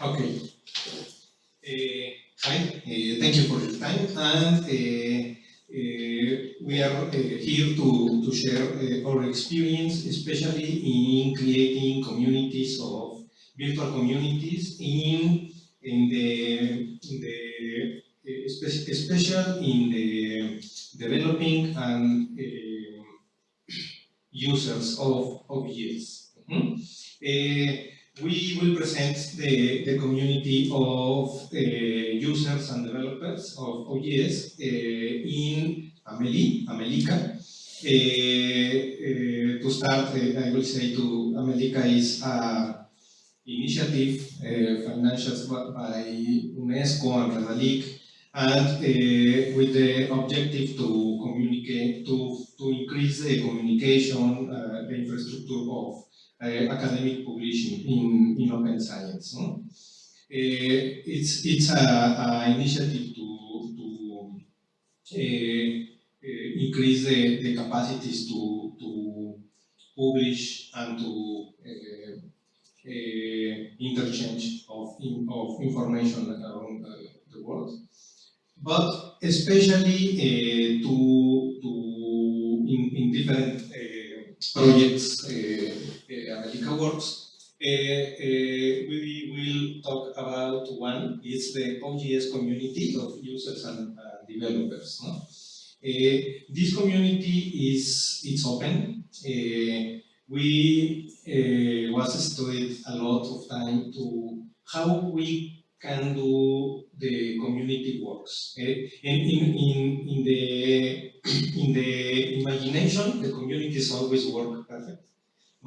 Okay. Uh, hi, uh, thank you for your time. And uh, we are uh, here to, to share our experience, especially in creating communities of virtual communities in, in the, in the spe- special in the developing and users of OBS. Mhm. Uh, we will present the, the community of uh, users and developers of OJS uh, in Ameli, Amelica. Uh, uh, to start, I will say to Amelica is a initiative financed by UNESCO and Redalyc and with the objective to communicate, to, to increase the communication, the infrastructure of academic publishing in, in open science. no? Uh, it's it's a, a initiative to, to uh, increase the, the capacities to, to publish and to uh, interchange of, in, of information around uh, the world. But especially uh, to, to in, in different projects uh, works, uh, uh, we will talk about one, it's the OJS community of users and developers. No? Uh, this community is it's open. We was studied a lot of time to how we can do the community works. eh? And in, in, in, the, in the imagination, the communities always work perfect.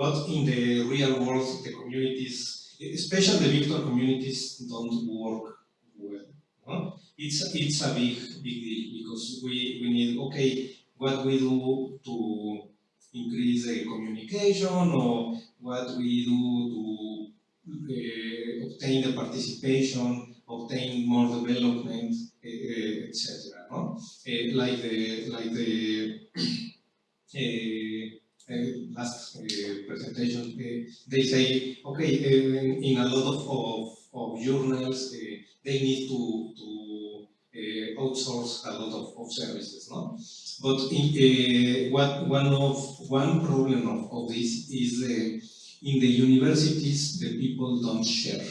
But in the real world, the communities, especially the virtual communities, don't work well. It's, it's a big, big deal because we, we need, okay, what we do to increase the communication or what we do to uh, obtain the participation, obtain more development, uh, etc. No? Uh, like the like the last uh, presentation, they say, okay, in, in a lot of, of, of journals, uh, they need to, to uh, outsource a lot of, of services, no? But in, uh, what, one of one problem of, of this is uh, in the universities the people don't share.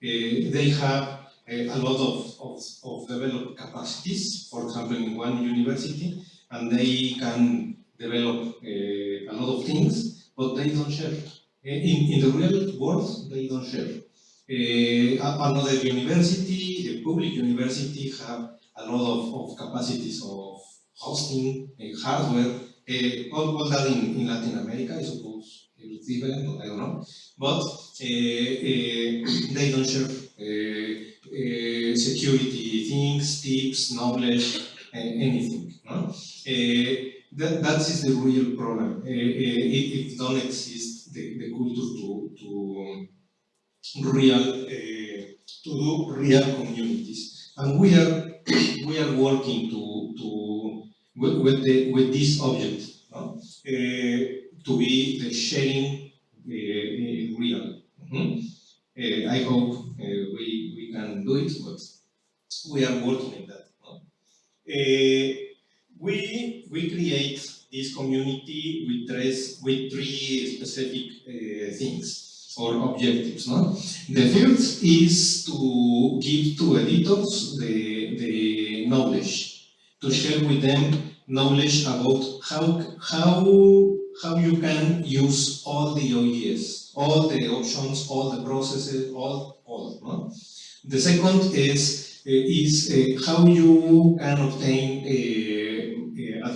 They have a lot of, of, of developed capacities, for example, in one university, and they can develop a lot of things, but they don't share. Uh, In, in the real world, they don't share. Uh, another university, a public university, have a lot of, of capacities of hosting, uh, hardware, uh, all, all that in, in Latin America, I suppose. It's different, I don't know. But they don't share security things, tips, knowledge, anything. No? That, that is the real problem. Uh, it, it don't exist the, the culture to, to real uh, to do real communities, and we are we are working to to with, with the with this object no? uh, to be the sharing real. Mhm. Uh, I hope we we can do it, but we are working on that. no? We we create this community with three with three specific uh, things or objectives. No? The first is to give to editors the, the knowledge, to share with them knowledge about how how how you can use all the OES, all the options, all the processes, all all. No? The second is uh, is uh, how you can obtain uh,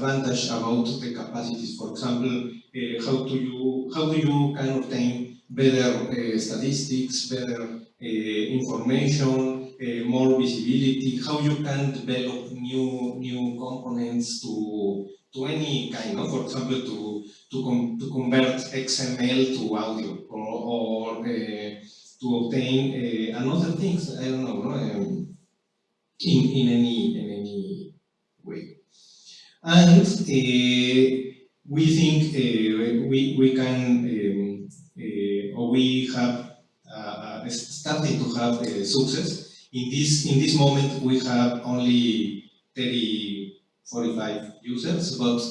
advantage about the capacities. For example, uh, how do you how do you can obtain better uh, statistics, better uh, information, more visibility, how you can develop new new components to to any kind of, for example, to to, com to convert XML to audio or, or to obtain another things. I don't know, no? um, in in any in any way, and uh, we think uh, we we can. Um, uh, or we have uh, a starting to have uh, success. In this in this moment, we have only 30, 45 users, but uh,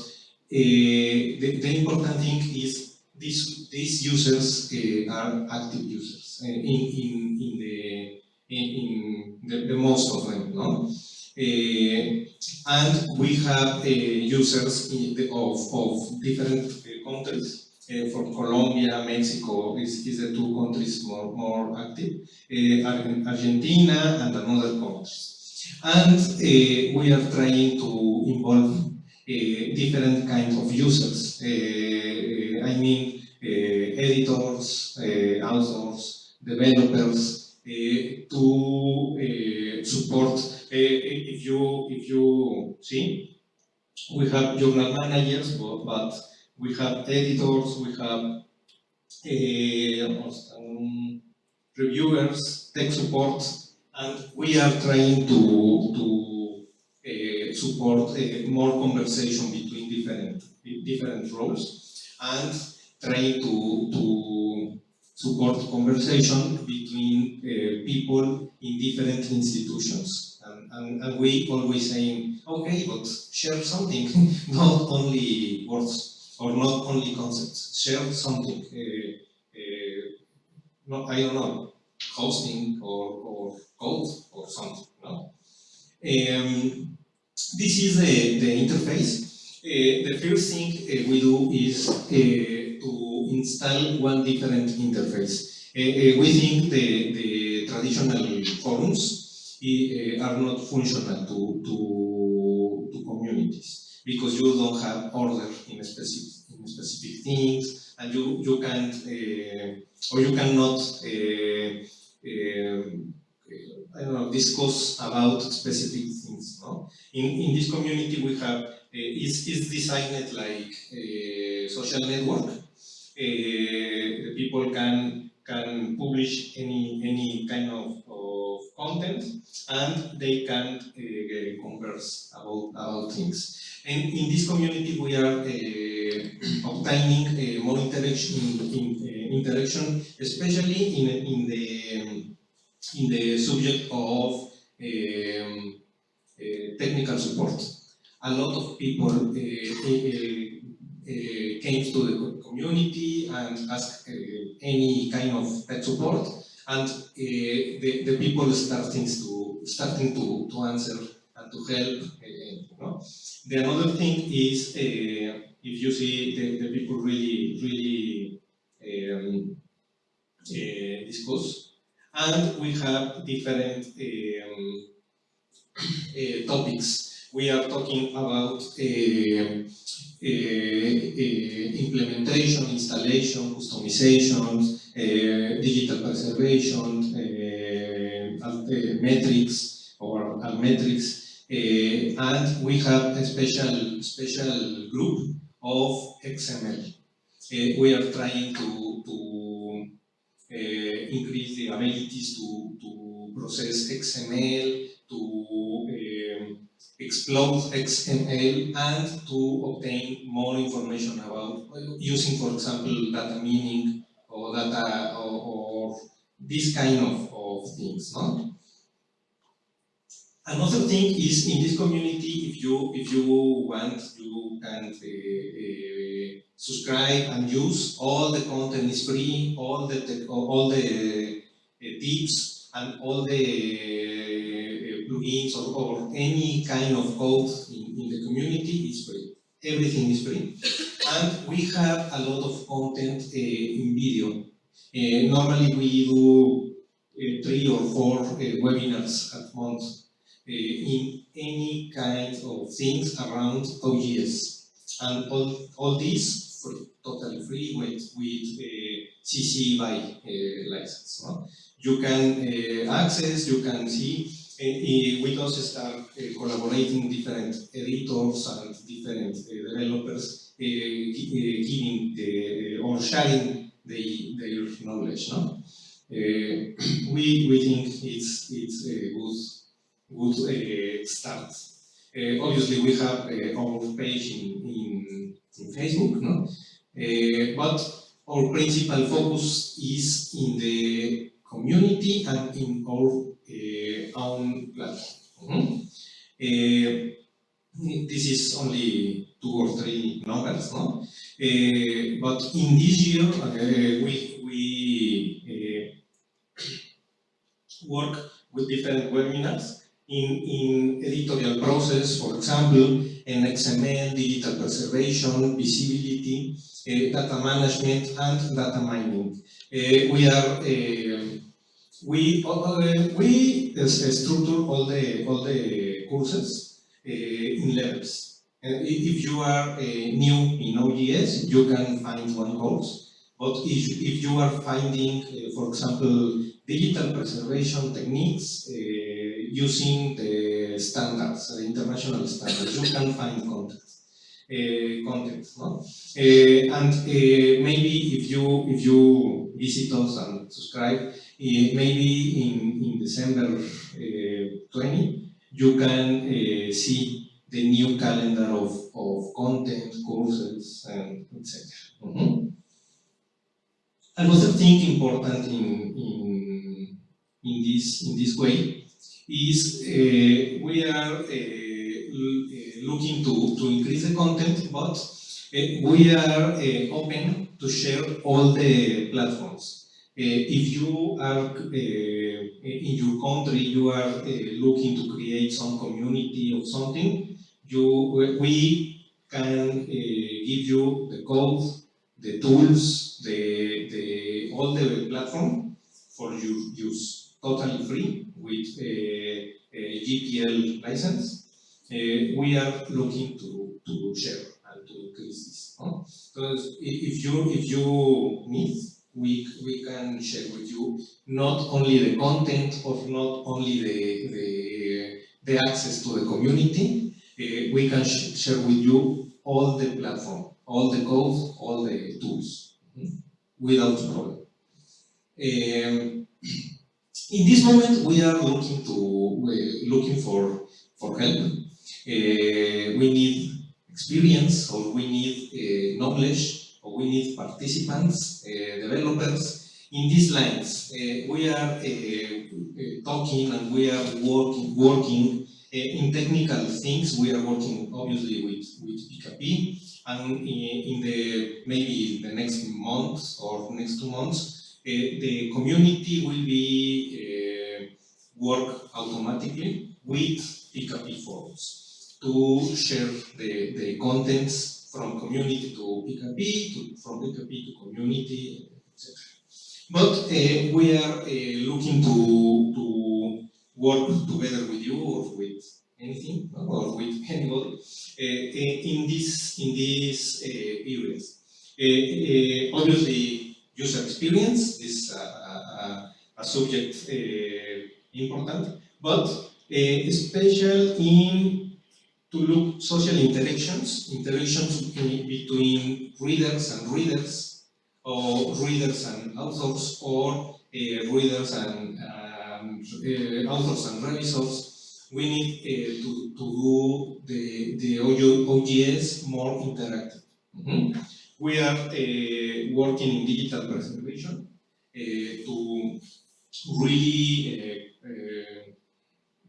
the, the important thing is these these users uh, are active users uh, in in in the in, in the, the most of them, no. Uh, and we have uh, users the, of, of different uh, countries. Uh, from Colombia, Mexico is, is the two countries more, more active, uh, Argentina and another countries. And uh, we are trying to involve uh, different kinds of users. I mean, editors, authors, developers, to support if you if you see, we have journal managers, but, but we have editors, we have uh, um, reviewers, tech support, and we are trying to to uh, support uh, more conversation between different different roles and trying to to support conversation between people in different institutions. And, and we always saying, okay, but share something, not only words or not only concepts, share something. Uh, uh, not, I don't know, hosting or, or code or something. No? Um, this is the, the interface. Uh, the first thing uh, we do is uh, to install one different interface. Uh, we think the, the traditional forums are not functional to, to, to communities because you don't have order in specific, in specific things and you, you can't uh, or you cannot uh, uh, I don't know, discuss about specific things. No? In, in this community we have, is is designed like a social network. the people can can publish any any kind of content and they can uh, converse about, about things. And in this community we are uh, obtaining uh, more interaction, in, interaction, especially in, in, the, in the subject of um, technical support. A lot of people came to the community and asked any kind of tech support and uh, the, the people starting to starting to, to answer and to help. Uh, you know. The another thing is uh, if you see the, the people really really um, discuss, and we have different um, topics. We are talking about implementation, installation, customization, uh, Eh, digital preservation, uh, eh, uh, eh, metrics or metrics, and we have a special special group of XML. we are trying to, to increase the abilities to, to process XML, to explode XML and to obtain more information about using, for example, data mining or data or, or this kind of, of things. No? Another thing is in this community, if you if you want, you can uh, uh, subscribe and use. All the content is free. All the all the uh, tips and all the uh, plugins or, or, any kind of code in, in the community is free. Everything is free. And we have a lot of content uh, in video. Uh, normally we do uh, three or four webinars at month in any kind of things around OJS. And all, all these free, totally free with, with CC BY license. No? You can access, you can see we also start uh, collaborating different editors and different uh, developers uh, giving the, or sharing the, their knowledge. No? we, we think it's, it's a good, good start. obviously, we have our page in, in, in Facebook, no? but our principal focus is in the community and in our uh, own platform. Mhm. Uh, this is only two or three numbers, no? Uh, but in this year, uh, we, we uh, work with different webinars in, in editorial process, for example, in XML, digital preservation, visibility, uh, data management, and data mining. Uh, we are uh, we we structure all the all the courses in levels. Uh, if you are uh, new in OJS, you can find one course. But if, if you are finding, uh, for example, digital preservation techniques uh, using the standards, the international standards. You can find context, uh, context, no? Uh, and maybe if you if you visit us and subscribe, maybe in in December 20, you can see the new calendar of, of content, courses, and etc. Mm -hmm. Another thing important in, in in this in this way is uh, we are uh, looking to, to increase the content, but uh, we are open to share all the platforms. if you are in your country, you are looking to create some community or something, you we can uh, give you the code, the tools, the, the all the platform for your use totally free with uh, uh, a, a GPL license. Uh, we are looking to, to share and to increase this. If you if you need, we we can share with you not only the content or not only the the, the access to the community. Uh, we can sh share with you all the platform, all the code, all the tools, mm -hmm. without problem. Um, in this moment, we are looking to uh, looking for for help. Uh, we need experience, or we need uh, knowledge, or we need participants, developers. In these lines, we are talking and we are working working in technical things. We are working obviously with with PKP, and in, the maybe the next month or next two months uh, the community will be uh, work automatically with PKP forums to share the, the contents from community to PKP, to, from PKP to community, etc. But uh, we are uh, looking to, to work together with you or with anything or with anybody. Uh, in this in these uh, areas. obviously, user experience is a, a subject uh, important, but uh, special in to look social interactions, interactions between readers and readers, or readers and authors, or uh, readers and um, uh, authors and revisors. We need uh, to, to do the, the OJS more interactive. Mm -hmm we are uh, working in digital preservation uh, to really uh,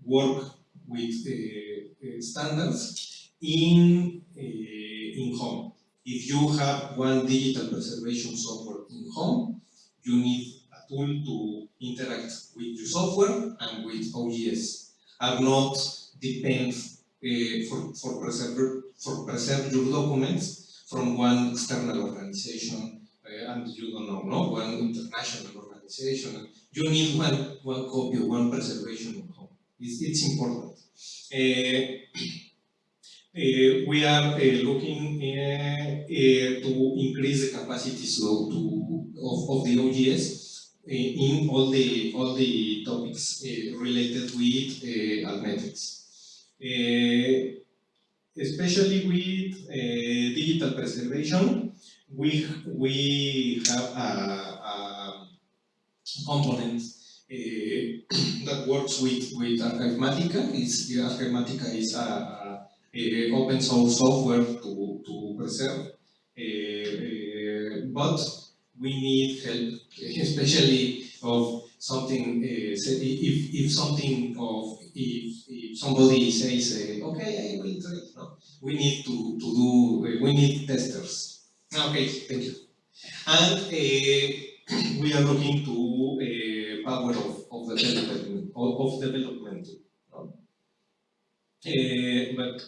work with the standards in, in home. If you have one digital preservation software in home, you need tool to interact with your software and with OJS. Are not depend uh, for, for, preserve, for preserve your documents from one external organization uh, and you don't know, no? one international organization. You need one, one copy, one preservation at home. It's, it's important. Uh, uh, we are uh, looking uh, to increase the capacity so to, of, of the OJS Eh, in all the all the topics eh, related with eh, uh, Altmetrics especially with digital preservation, we, we have a, a component that works with, with Archivematica. It's, Archivematica is a, a, open source software to, to preserve, but we need help, especially of something, uh, if, if something of, if, if somebody says, uh, okay, I will try, no, we need to, to do, uh, we need testers. Okay, thank you. And uh, we are looking to uh, power of, of development, of, development. No? But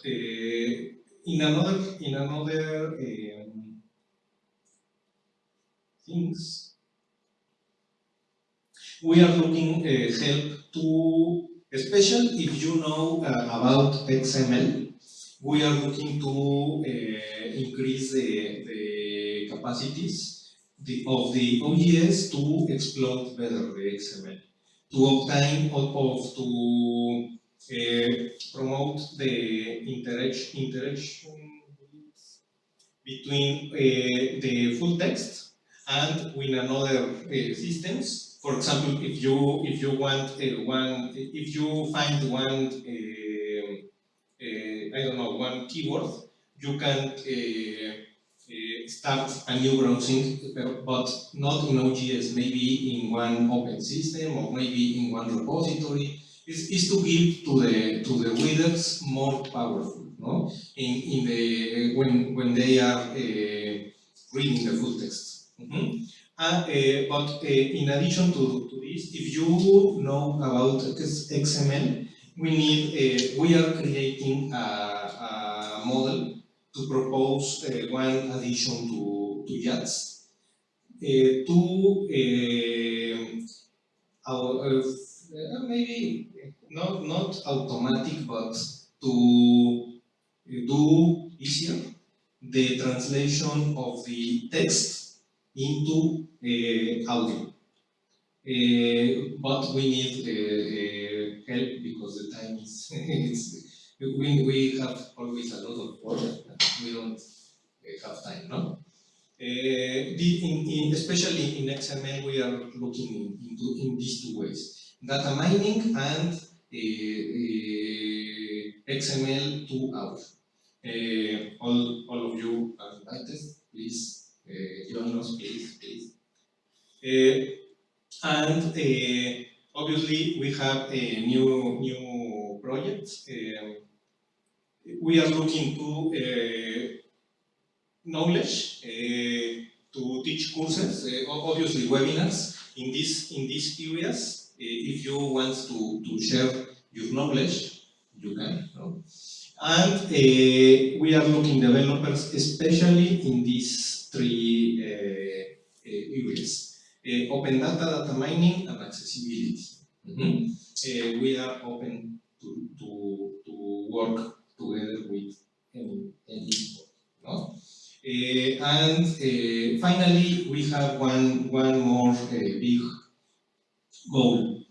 in another, in another things, we are looking uh, help to, especially if you know uh, about XML, we are looking to uh, increase the, the capacities the, of the OJS to exploit better the XML, to obtain or of, to uh, promote the interaction, interaction between uh, the full text and with another uh, systems for example, if you if you want uh, one, if you find one, uh, uh, I don't know, one keyword, you can start a new browsing, but not in OJS, maybe in one open system or maybe in one repository. Is, is to give to the to the readers more powerful, no? In in the when when they are reading the full text. Mm -hmm. Uh, but uh, in addition to, to this, if you know about XML, we need, uh, we are creating a, a model to propose one addition to, to JATS uh, to our, maybe not, not automatic, but to do easier the translation of the text into uh, audio. Uh, but we need uh, help because the time is, we, we have always a lot of work we don't have time, no? The, in, in, especially in XML, we are looking into in these two ways: data mining and XML to. Uh, all, all of you are invited, please uh, us, please, please. Uh, and uh, obviously, we have a new new project. Um, we are looking to knowledge to teach courses, obviously webinars in this in these areas. if you want to, to share your knowledge, you can. And uh, we are looking developers, especially in these three uh, uh, areas. Uh, open data, data mining, and accessibility. Mm -hmm. we are open to, to, to work together with any, any no? and finally, we have one, one more big goal.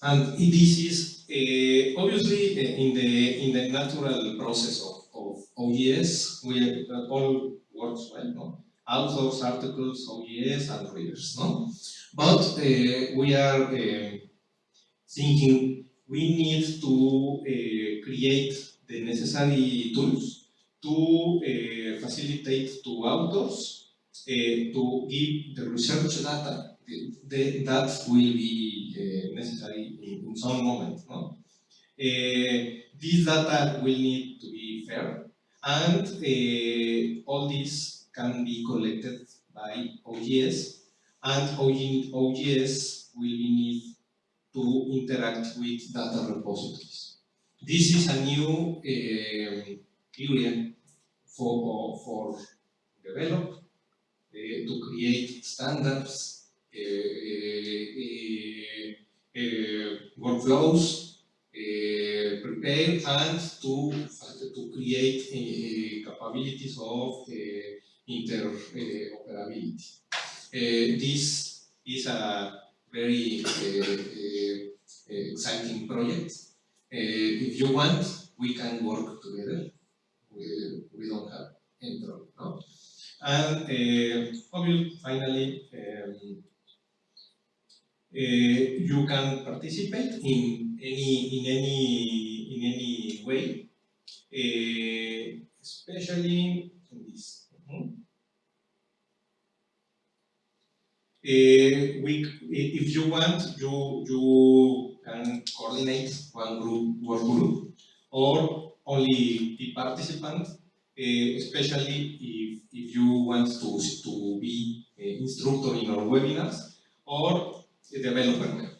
And this is uh, obviously uh, in the in the natural process of, of OJS, we all works well. No? authors, articles, OJS, and readers. No? But uh, we are thinking we need to create the necessary tools to uh, facilitate to authors uh, to give the research data that will be uh, necessary in, in, some moment. No? this data will need to be fair and all this can be collected by OJS, and OJS will need to interact with data repositories. This is a new uh, area for, for develop, uh, to create standards, uh, workflows, prepare and to, to create capabilities of interoperability. Uh, this is a very uh, uh, exciting project. if you want, we can work together. We, we don't have problem. No? And obviously, finally, uh, you can participate in any in any in any way, uh, especially in this. Mm -hmm. Uh, we, if you want, you, you can coordinate one group, work group, or only the participants, especially if, if you want to, to be an instructor in our webinars, or a developer.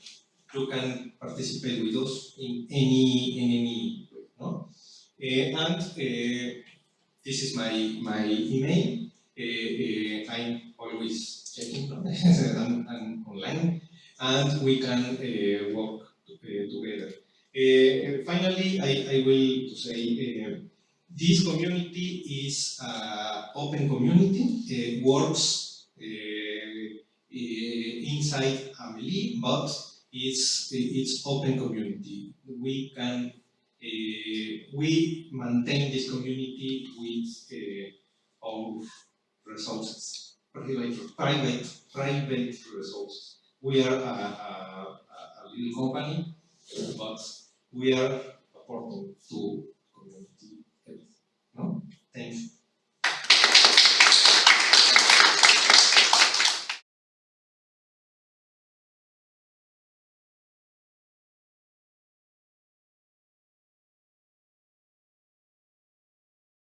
You can participate with us in any, in any way, no? Uh, and uh, this is my, email. Uh, uh, I'm always checking? I'm, I'm online, and we can uh, work together. Finally, I, I will say this community is uh, open community, works inside Amelie, but it's, it's open community. We can, uh, we maintain this community with uh, of resources, private, private, private resources. We are a, a, a little company, but we are a portal to community health. No? Thanks.